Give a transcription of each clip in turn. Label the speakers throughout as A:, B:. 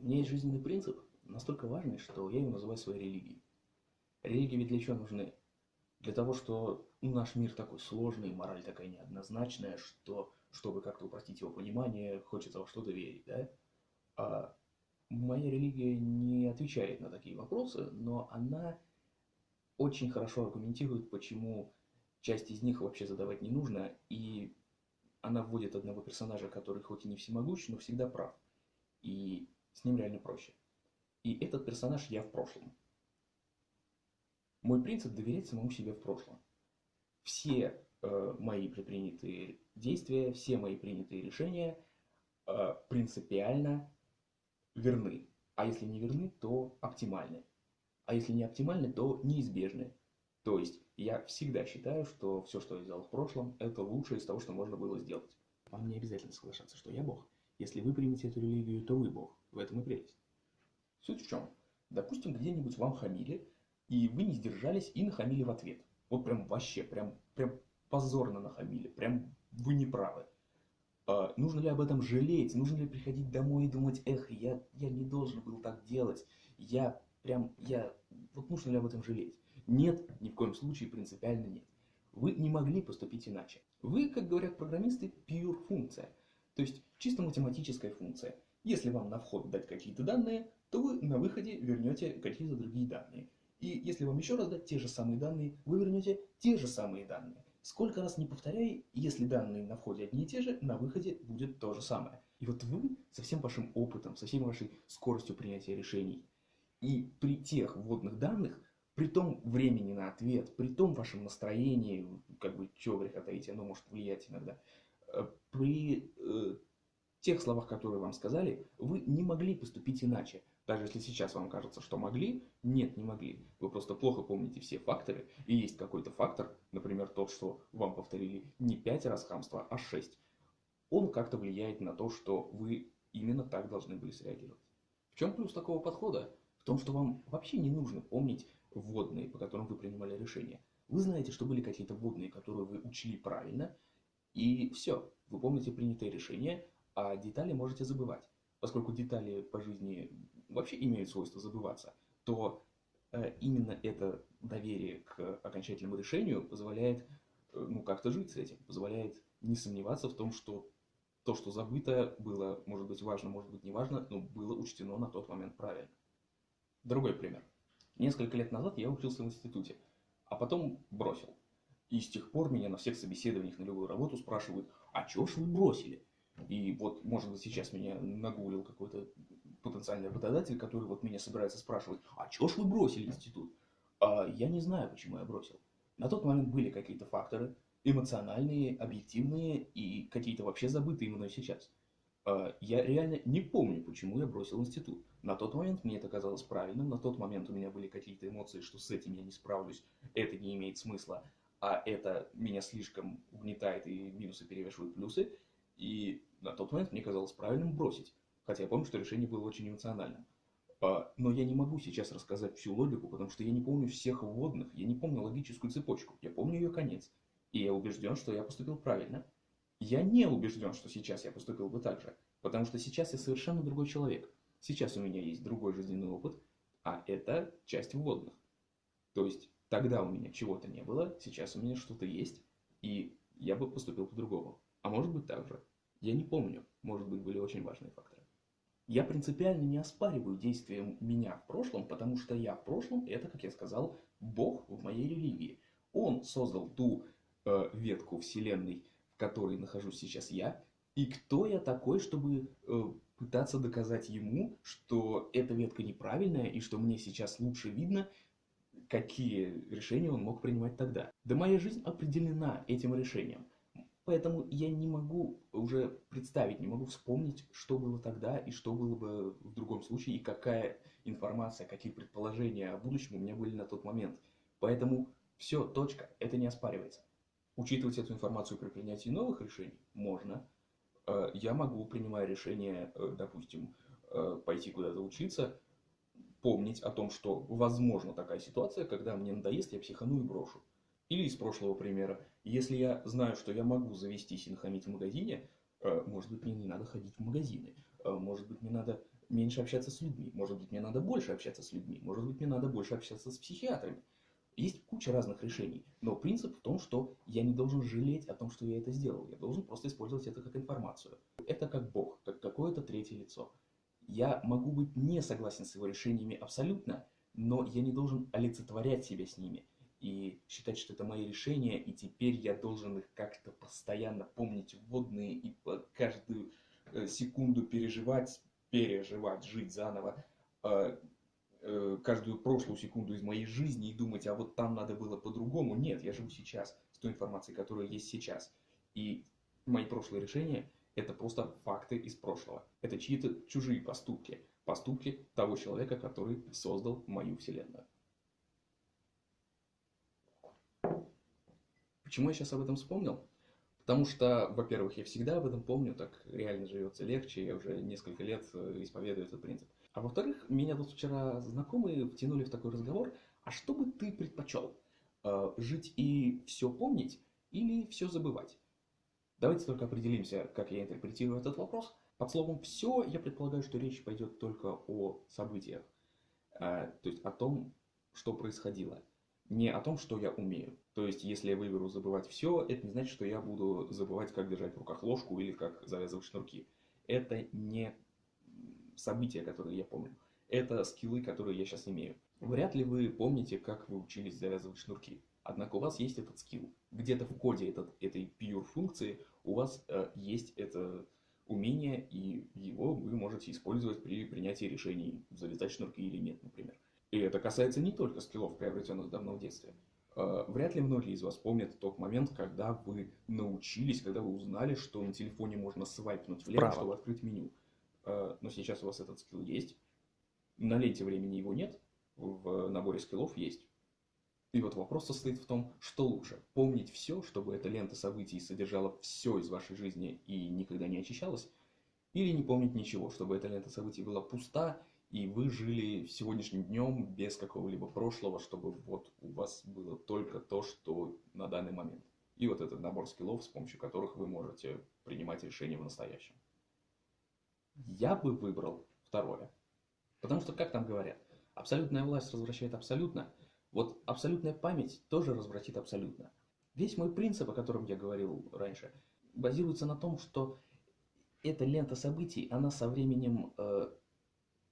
A: У меня есть жизненный принцип, настолько важный, что я его называю своей религией. Религии ведь для чего нужны? Для того, что ну, наш мир такой сложный, мораль такая неоднозначная, что, чтобы как-то упростить его понимание, хочется во что-то верить, да? А моя религия не отвечает на такие вопросы, но она очень хорошо аргументирует, почему часть из них вообще задавать не нужно, и она вводит одного персонажа, который хоть и не всемогущ, но всегда прав. И с ним реально проще. И этот персонаж я в прошлом. Мой принцип доверять самому себе в прошлом. Все э, мои предпринятые действия, все мои принятые решения э, принципиально верны. А если не верны, то оптимальны. А если не оптимальны, то неизбежны. То есть я всегда считаю, что все, что я сделал в прошлом, это лучшее из того, что можно было сделать. Вам не обязательно соглашаться, что я Бог. Если вы примете эту религию, то вы Бог. В этом и прелесть. Суть в чем? Допустим, где-нибудь вам хамили, и вы не сдержались и нахамили в ответ. Вот прям вообще, прям, прям позорно нахамили, прям вы не правы. А, нужно ли об этом жалеть? Нужно ли приходить домой и думать, эх, я, я не должен был так делать, я прям, я, вот нужно ли об этом жалеть? Нет, ни в коем случае принципиально нет. Вы не могли поступить иначе. Вы, как говорят программисты, pure функция, то есть чисто математическая функция. Если вам на вход дать какие-то данные, то вы на выходе вернете какие-то другие данные. И если вам еще раз дать те же самые данные, вы вернете те же самые данные. Сколько раз не повторяй, если данные на входе одни и те же, на выходе будет то же самое. И вот вы со всем вашим опытом, со всей вашей скоростью принятия решений, и при тех вводных данных, при том времени на ответ, при том вашем настроении, как бы, чего греха таить, оно может влиять иногда, э, при тех словах, которые вам сказали, вы не могли поступить иначе. Даже если сейчас вам кажется, что могли, нет, не могли. Вы просто плохо помните все факторы, и есть какой-то фактор, например, тот, что вам повторили не 5 раз хамства, а 6. Он как-то влияет на то, что вы именно так должны были среагировать. В чем плюс такого подхода? В том, что вам вообще не нужно помнить вводные, по которым вы принимали решение. Вы знаете, что были какие-то вводные, которые вы учли правильно, и все, вы помните принятое решение, а детали можете забывать. Поскольку детали по жизни вообще имеют свойство забываться, то э, именно это доверие к окончательному решению позволяет э, ну, как-то жить с этим, позволяет не сомневаться в том, что то, что забыто, было, может быть, важно, может быть, не важно, но было учтено на тот момент правильно. Другой пример. Несколько лет назад я учился в институте, а потом бросил. И с тех пор меня на всех собеседованиях на любую работу спрашивают, а чего ж вы бросили? И вот, может быть, сейчас меня нагулил какой-то потенциальный работодатель, который вот меня собирается спрашивать, а чего ж вы бросили институт? А я не знаю, почему я бросил. На тот момент были какие-то факторы, эмоциональные, объективные и какие-то вообще забытые мной сейчас. А я реально не помню, почему я бросил институт. На тот момент мне это казалось правильным, на тот момент у меня были какие-то эмоции, что с этим я не справлюсь, это не имеет смысла, а это меня слишком угнетает и минусы перевешивают плюсы. И на тот момент мне казалось правильным бросить. Хотя я помню, что решение было очень эмоциональным. А, но я не могу сейчас рассказать всю логику, потому что я не помню всех вводных, я не помню логическую цепочку, я помню ее конец. И я убежден, что я поступил правильно. Я не убежден, что сейчас я поступил бы так же, потому что сейчас я совершенно другой человек. Сейчас у меня есть другой жизненный опыт, а это часть вводных. То есть тогда у меня чего-то не было, сейчас у меня что-то есть, и я бы поступил по-другому. А может быть так же. Я не помню, может быть были очень важные факторы. Я принципиально не оспариваю действия меня в прошлом, потому что я в прошлом, это, как я сказал, Бог в моей религии. Он создал ту э, ветку Вселенной, в которой нахожусь сейчас я, и кто я такой, чтобы э, пытаться доказать ему, что эта ветка неправильная, и что мне сейчас лучше видно, какие решения он мог принимать тогда. Да моя жизнь определена этим решением. Поэтому я не могу уже представить, не могу вспомнить, что было тогда и что было бы в другом случае, и какая информация, какие предположения о будущем у меня были на тот момент. Поэтому все, точка, это не оспаривается. Учитывать эту информацию при принятии новых решений можно. Э, я могу, принимая решение, э, допустим, э, пойти куда-то учиться, помнить о том, что возможно такая ситуация, когда мне надоест, я психану и брошу. Или из прошлого примера. Если я знаю, что я могу завестись и нахамить в магазине, э, может быть, мне не надо ходить в магазины. Э, может быть, мне надо меньше общаться с людьми, может быть, мне надо больше общаться с людьми, может быть, мне надо больше общаться с психиатрами. Есть куча разных решений, но принцип в том, что я не должен жалеть о том, что я это сделал. Я должен просто использовать это как информацию. Это как Бог, как какое-то третье лицо. Я могу быть не согласен с его решениями абсолютно, но я не должен олицетворять себя с ними и считать, что это мои решения, и теперь я должен их как-то постоянно помнить вводные и по каждую э, секунду переживать, переживать, жить заново э, э, каждую прошлую секунду из моей жизни и думать, а вот там надо было по-другому. Нет, я живу сейчас с той информацией, которая есть сейчас. И мои прошлые решения – это просто факты из прошлого. Это чьи-то чужие поступки. Поступки того человека, который создал мою вселенную. Почему я сейчас об этом вспомнил? Потому что, во-первых, я всегда об этом помню, так реально живется легче, я уже несколько лет э, исповедую этот принцип. А во-вторых, меня тут вчера знакомые втянули в такой разговор, а что бы ты предпочел? Э, жить и все помнить или все забывать? Давайте только определимся, как я интерпретирую этот вопрос. Под словом «все» я предполагаю, что речь пойдет только о событиях, э, то есть о том, что происходило не о том, что я умею. То есть, если я выберу забывать все, это не значит, что я буду забывать, как держать в руках ложку или как завязывать шнурки. Это не события, которые я помню. Это скиллы, которые я сейчас имею. Вряд ли вы помните, как вы учились завязывать шнурки. Однако у вас есть этот скилл. Где-то в коде этот, этой pure функции у вас э, есть это умение, и его вы можете использовать при принятии решений, завязать шнурки или нет, например. И это касается не только скиллов, приобретенных давно в детстве. А, вряд ли многие из вас помнят тот момент, когда вы научились, когда вы узнали, что на телефоне можно свайпнуть влево, Право. чтобы открыть меню. А, но сейчас у вас этот скилл есть. На ленте времени его нет, в наборе скиллов есть. И вот вопрос состоит в том, что лучше. Помнить все, чтобы эта лента событий содержала все из вашей жизни и никогда не очищалась, или не помнить ничего, чтобы эта лента событий была пуста и вы жили сегодняшним днем без какого-либо прошлого, чтобы вот у вас было только то, что на данный момент. И вот этот набор скиллов, с помощью которых вы можете принимать решения в настоящем. Я бы выбрал второе. Потому что, как там говорят, абсолютная власть развращает абсолютно. Вот абсолютная память тоже развратит абсолютно. Весь мой принцип, о котором я говорил раньше, базируется на том, что эта лента событий, она со временем э,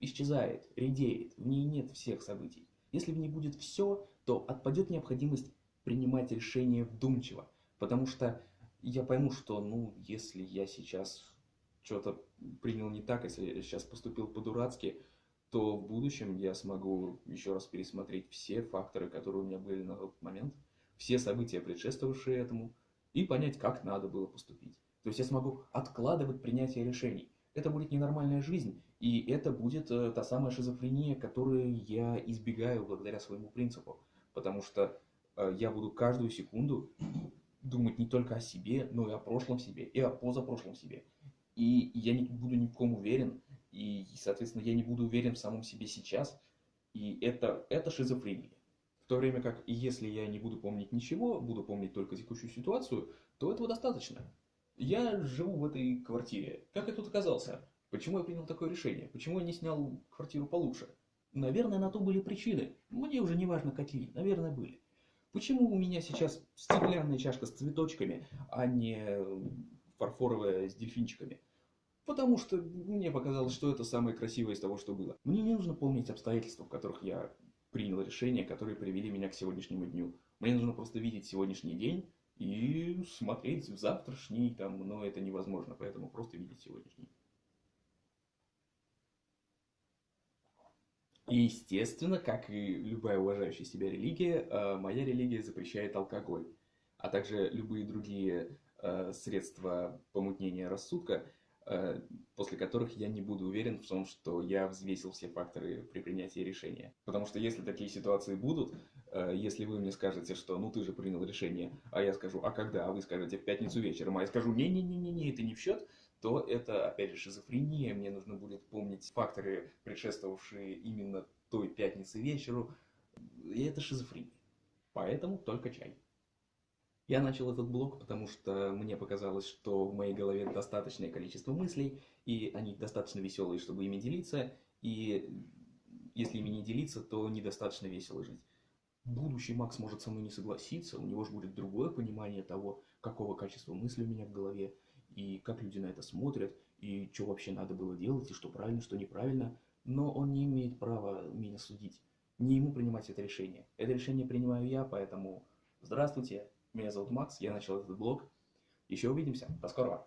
A: исчезает, редеет, в ней нет всех событий. Если в ней будет все, то отпадет необходимость принимать решения вдумчиво, потому что я пойму, что, ну, если я сейчас что-то принял не так, если я сейчас поступил по-дурацки, то в будущем я смогу еще раз пересмотреть все факторы, которые у меня были на тот момент, все события, предшествовавшие этому, и понять, как надо было поступить. То есть я смогу откладывать принятие решений. Это будет ненормальная жизнь, и это будет э, та самая шизофрения, которую я избегаю благодаря своему принципу. Потому что э, я буду каждую секунду думать не только о себе, но и о прошлом себе, и о позапрошлом себе. И я не буду ни в ком уверен, и, соответственно, я не буду уверен в самом себе сейчас. И это, это шизофрения. В то время как, если я не буду помнить ничего, буду помнить только текущую ситуацию, то этого достаточно. Я живу в этой квартире. Как я тут оказался? Почему я принял такое решение? Почему я не снял квартиру получше? Наверное, на то были причины. Мне уже не важно какие, наверное, были. Почему у меня сейчас стеклянная чашка с цветочками, а не фарфоровая с дельфинчиками? Потому что мне показалось, что это самое красивое из того, что было. Мне не нужно помнить обстоятельства, в которых я принял решения, которые привели меня к сегодняшнему дню. Мне нужно просто видеть сегодняшний день и смотреть в завтрашний, там, но это невозможно, поэтому просто видеть сегодняшний. И, естественно, как и любая уважающая себя религия, э, моя религия запрещает алкоголь, а также любые другие э, средства помутнения рассудка, э, после которых я не буду уверен в том, что я взвесил все факторы при принятии решения. Потому что если такие ситуации будут, если вы мне скажете, что ну ты же принял решение, а я скажу, а когда, а вы скажете в пятницу вечером, а я скажу, не-не-не-не, это не в счет, то это, опять же, шизофрения. Мне нужно будет помнить факторы, предшествовавшие именно той пятнице вечеру. И это шизофрения. Поэтому только чай. Я начал этот блог, потому что мне показалось, что в моей голове достаточное количество мыслей, и они достаточно веселые, чтобы ими делиться, и если ими не делиться, то недостаточно весело жить. Будущий Макс может со мной не согласиться, у него же будет другое понимание того, какого качества мысли у меня в голове, и как люди на это смотрят, и что вообще надо было делать, и что правильно, что неправильно, но он не имеет права меня судить, не ему принимать это решение. Это решение принимаю я, поэтому здравствуйте, меня зовут Макс, я начал этот блог. Еще увидимся. До скорого.